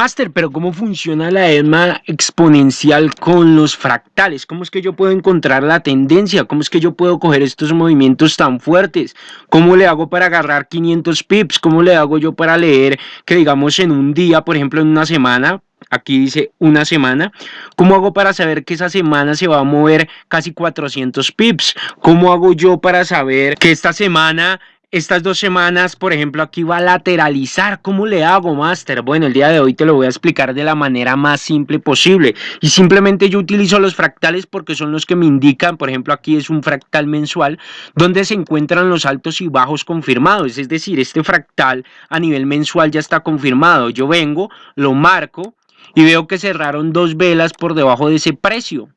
Master, pero ¿cómo funciona la ESMA exponencial con los fractales? ¿Cómo es que yo puedo encontrar la tendencia? ¿Cómo es que yo puedo coger estos movimientos tan fuertes? ¿Cómo le hago para agarrar 500 pips? ¿Cómo le hago yo para leer que digamos en un día, por ejemplo en una semana, aquí dice una semana. ¿Cómo hago para saber que esa semana se va a mover casi 400 pips? ¿Cómo hago yo para saber que esta semana estas dos semanas, por ejemplo, aquí va a lateralizar. ¿Cómo le hago, Master? Bueno, el día de hoy te lo voy a explicar de la manera más simple posible. Y simplemente yo utilizo los fractales porque son los que me indican, por ejemplo, aquí es un fractal mensual, donde se encuentran los altos y bajos confirmados. Es decir, este fractal a nivel mensual ya está confirmado. Yo vengo, lo marco y veo que cerraron dos velas por debajo de ese precio.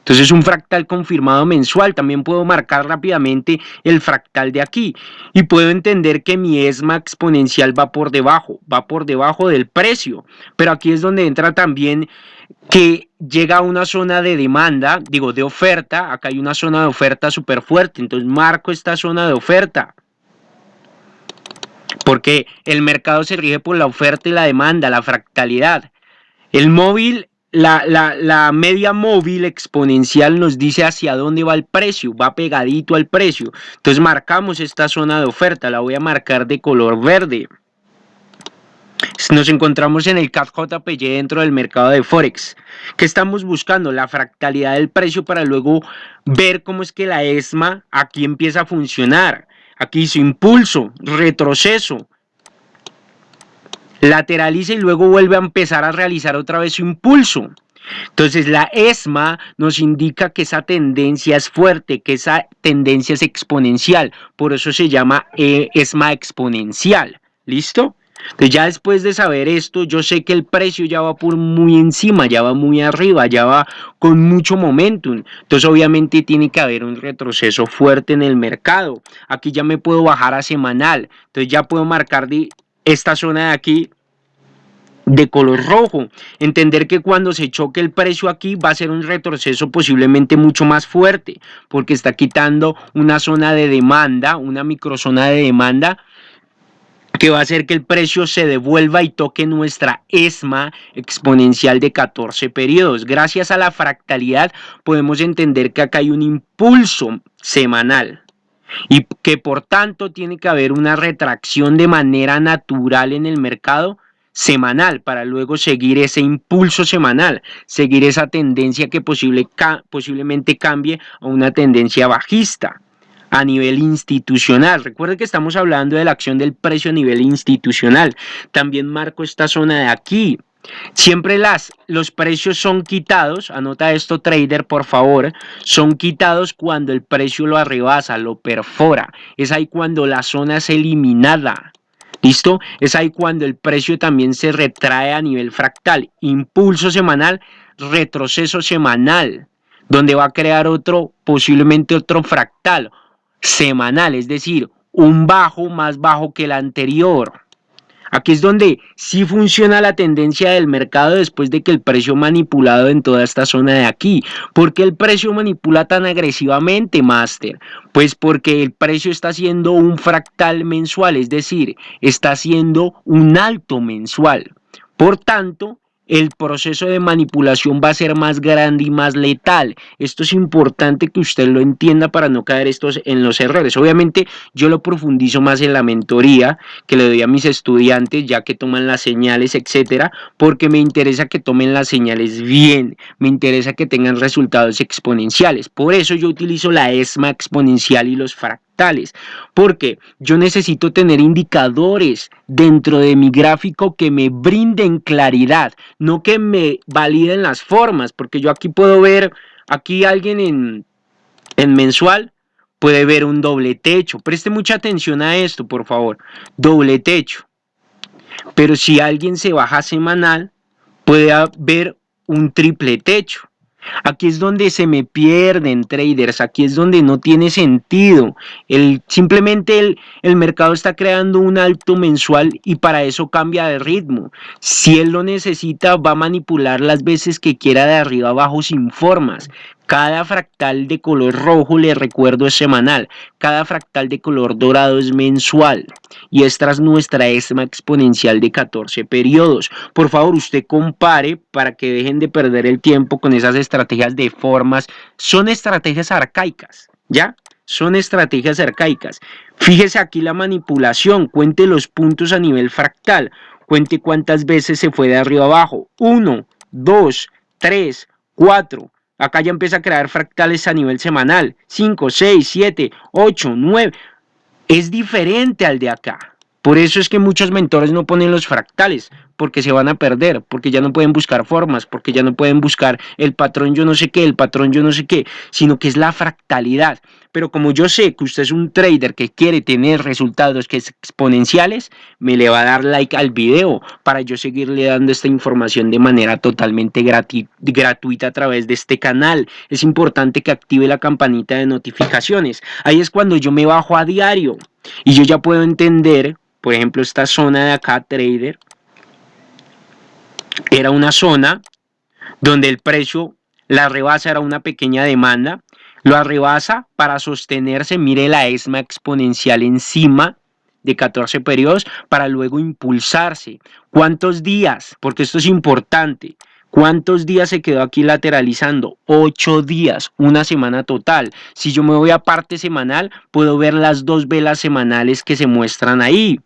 Entonces un fractal confirmado mensual, también puedo marcar rápidamente el fractal de aquí y puedo entender que mi ESMA exponencial va por debajo, va por debajo del precio, pero aquí es donde entra también que llega a una zona de demanda, digo de oferta, acá hay una zona de oferta súper fuerte, entonces marco esta zona de oferta, porque el mercado se rige por la oferta y la demanda, la fractalidad. El móvil la, media móvil exponencial nos dice hacia dónde va el precio, va pegadito al precio. Entonces marcamos esta zona de oferta, la voy a marcar de color verde. Nos encontramos en el CAF JPY dentro del mercado de Forex. ¿Qué estamos buscando? La fractalidad del precio para luego ver cómo es que la ESMA aquí empieza a funcionar. Aquí su impulso, retroceso, lateraliza y luego vuelve a empezar a realizar otra vez su impulso. Entonces la ESMA nos indica que esa tendencia es fuerte, que esa tendencia es exponencial, por eso se llama eh, ESMA exponencial. ¿Listo? Entonces ya después de saber esto, yo sé que el precio ya va por muy encima, ya va muy arriba, ya va con mucho momentum. Entonces obviamente tiene que haber un retroceso fuerte en el mercado. Aquí ya me puedo bajar a semanal. Entonces ya puedo marcar esta zona de aquí de color rojo. Entender que cuando se choque el precio aquí va a ser un retroceso posiblemente mucho más fuerte porque está quitando una zona de demanda, una microzona de demanda que va a hacer que el precio se devuelva y toque nuestra ESMA exponencial de 14 periodos. Gracias a la fractalidad podemos entender que acá hay un impulso semanal y que por tanto tiene que haber una retracción de manera natural en el mercado semanal para luego seguir ese impulso semanal, seguir esa tendencia que posible, posiblemente cambie a una tendencia bajista a nivel institucional. Recuerde que estamos hablando de la acción del precio a nivel institucional. También marco esta zona de aquí, Siempre las, los precios son quitados, anota esto trader por favor, son quitados cuando el precio lo arrebasa, lo perfora. Es ahí cuando la zona es eliminada. ¿Listo? Es ahí cuando el precio también se retrae a nivel fractal. Impulso semanal, retroceso semanal, donde va a crear otro, posiblemente otro fractal semanal, es decir, un bajo más bajo que el anterior. Aquí es donde sí funciona la tendencia del mercado después de que el precio manipulado en toda esta zona de aquí. ¿Por qué el precio manipula tan agresivamente, Master? Pues porque el precio está haciendo un fractal mensual, es decir, está haciendo un alto mensual. Por tanto, el proceso de manipulación va a ser más grande y más letal. Esto es importante que usted lo entienda para no caer estos en los errores. Obviamente yo lo profundizo más en la mentoría que le doy a mis estudiantes ya que toman las señales, etcétera, porque me interesa que tomen las señales bien, me interesa que tengan resultados exponenciales. Por eso yo utilizo la ESMA exponencial y los fractales porque yo necesito tener indicadores dentro de mi gráfico que me brinden claridad, no que me validen las formas, porque yo aquí puedo ver, aquí alguien en, en mensual puede ver un doble techo. Preste mucha atención a esto, por favor. Doble techo. Pero si alguien se baja semanal, puede haber un triple techo. Aquí es donde se me pierden traders, aquí es donde no tiene sentido. El, simplemente el, el, mercado está creando un alto mensual y para eso cambia de ritmo. Si él lo necesita, va a manipular las veces que quiera de arriba abajo sin formas. Cada fractal de color rojo, le recuerdo, es semanal. Cada fractal de color dorado es mensual. Y esta es nuestra ESMA exponencial de 14 periodos. Por favor, usted compare para que dejen de perder el tiempo con esas estrategias de formas. Son estrategias arcaicas, ¿ya? Son estrategias arcaicas. Fíjese aquí la manipulación. Cuente los puntos a nivel fractal. Cuente cuántas veces se fue de arriba abajo. 1, 2, 3, 4. Acá ya empieza a crear fractales a nivel semanal. 5, 6, 7, 8, 9. Es diferente al de acá. Por eso es que muchos mentores no ponen los fractales, porque se van a perder, porque ya no pueden buscar formas, porque ya no pueden buscar el patrón yo no sé qué, el patrón yo no sé qué, sino que es la fractalidad. Pero como yo sé que usted es un trader que quiere tener resultados que es exponenciales, me le va a dar like al video para yo seguirle dando esta información de manera totalmente gratuita a través de este canal. Es importante que active la campanita de notificaciones. Ahí es cuando yo me bajo a diario y yo ya puedo entender, por ejemplo, esta zona de acá, trader, era una zona donde el precio, la rebasa era una pequeña demanda, lo arrebasa para sostenerse, mire la ESMA exponencial encima de 14 periodos para luego impulsarse. ¿Cuántos días? Porque esto es importante. ¿Cuántos días se quedó aquí lateralizando? Ocho días, una semana total. Si yo me voy a parte semanal, puedo ver las dos velas semanales que se muestran ahí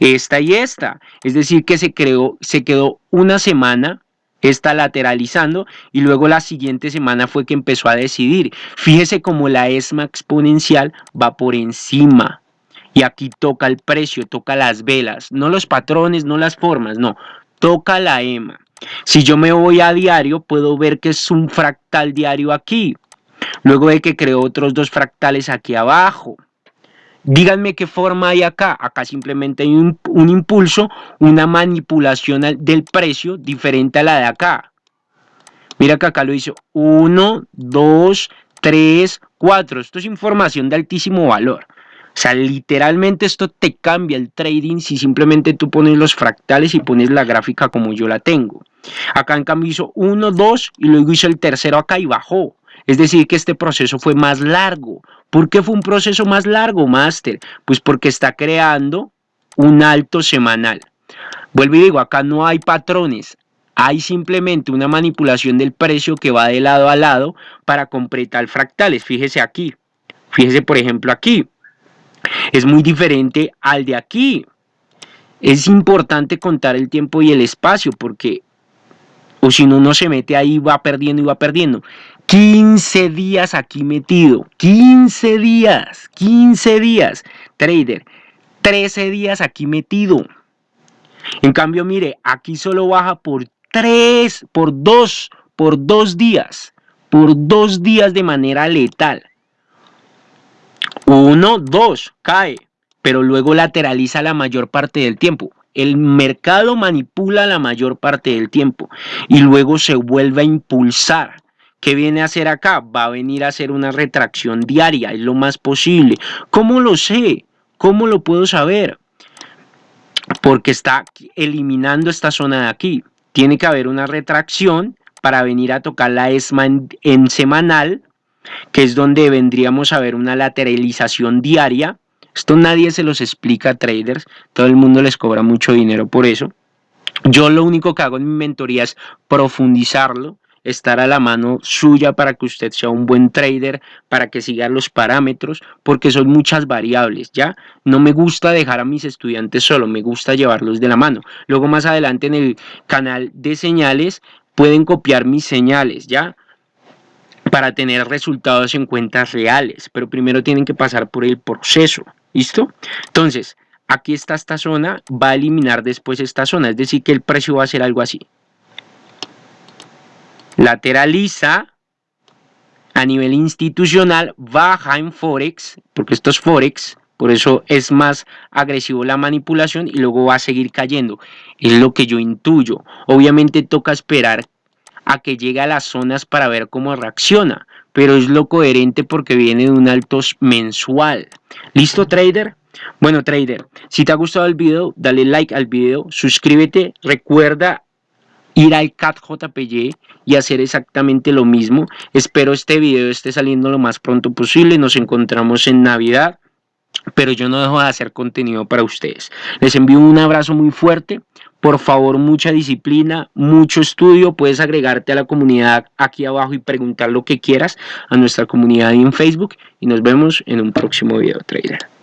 esta y esta. Es decir, que se, creó, se quedó una semana esta lateralizando y luego la siguiente semana fue que empezó a decidir. Fíjese cómo la ESMA exponencial va por encima. Y aquí toca el precio, toca las velas, no los patrones, no las formas, no, toca la EMA. Si yo me voy a diario, puedo ver que es un fractal diario aquí. Luego de que creó otros dos fractales aquí abajo. Díganme qué forma hay acá. Acá simplemente hay un, impulso, una manipulación del precio diferente a la de acá. Mira que acá lo hizo 1, 2, 3, 4. Esto es información de altísimo valor. O sea, literalmente esto te cambia el trading si simplemente tú pones los fractales y pones la gráfica como yo la tengo. Acá en cambio hizo 1, 2 y luego hizo el tercero acá y bajó. Es decir, que este proceso fue más largo. ¿Por qué fue un proceso más largo, Master? Pues porque está creando un alto semanal. Vuelvo y digo, acá no hay patrones, hay simplemente una manipulación del precio que va de lado a lado para completar fractales. Fíjese aquí, fíjese por ejemplo aquí. Es muy diferente al de aquí. Es importante contar el tiempo y el espacio porque o si no, uno se mete ahí va perdiendo y va perdiendo. 15 días aquí metido, 15 días, 15 días, trader, 13 días aquí metido. En cambio, mire, aquí solo baja por 3, por 2, por 2 días, por 2 días de manera letal. 1, 2, cae, pero luego lateraliza la mayor parte del tiempo. El mercado manipula la mayor parte del tiempo y luego se vuelve a impulsar ¿Qué viene a hacer acá? Va a venir a hacer una retracción diaria, es lo más posible. ¿Cómo lo sé? ¿Cómo lo puedo saber? Porque está eliminando esta zona de aquí. Tiene que haber una retracción para venir a tocar la ESMA en, semanal, que es donde vendríamos a ver una lateralización diaria. Esto nadie se los explica a traders, todo el mundo les cobra mucho dinero por eso. Yo lo único que hago en mi mentoría es profundizarlo, estar a la mano suya para que usted sea un buen trader, para que siga los parámetros, porque son muchas variables, ¿ya? No me gusta dejar a mis estudiantes solo, me gusta llevarlos de la mano. Luego más adelante en el canal de señales pueden copiar mis señales, ¿ya? Para tener resultados en cuentas reales, pero primero tienen que pasar por el proceso, ¿listo? Entonces, aquí está esta zona, va a eliminar después esta zona, es decir que el precio va a ser algo así lateraliza a nivel institucional, baja en Forex, porque esto es Forex, por eso es más agresivo la manipulación y luego va a seguir cayendo. Es lo que yo intuyo. Obviamente toca esperar a que llegue a las zonas para ver cómo reacciona, pero es lo coherente porque viene de un alto mensual. ¿Listo, trader? Bueno, trader, si te ha gustado el video, dale like al video, suscríbete, recuerda ir al CAT JPY y hacer exactamente lo mismo. Espero este video esté saliendo lo más pronto posible. Nos encontramos en Navidad, pero yo no dejo de hacer contenido para ustedes. Les envío un abrazo muy fuerte. Por favor, mucha disciplina, mucho estudio. Puedes agregarte a la comunidad aquí abajo y preguntar lo que quieras a nuestra comunidad en Facebook. Y nos vemos en un próximo video, trader.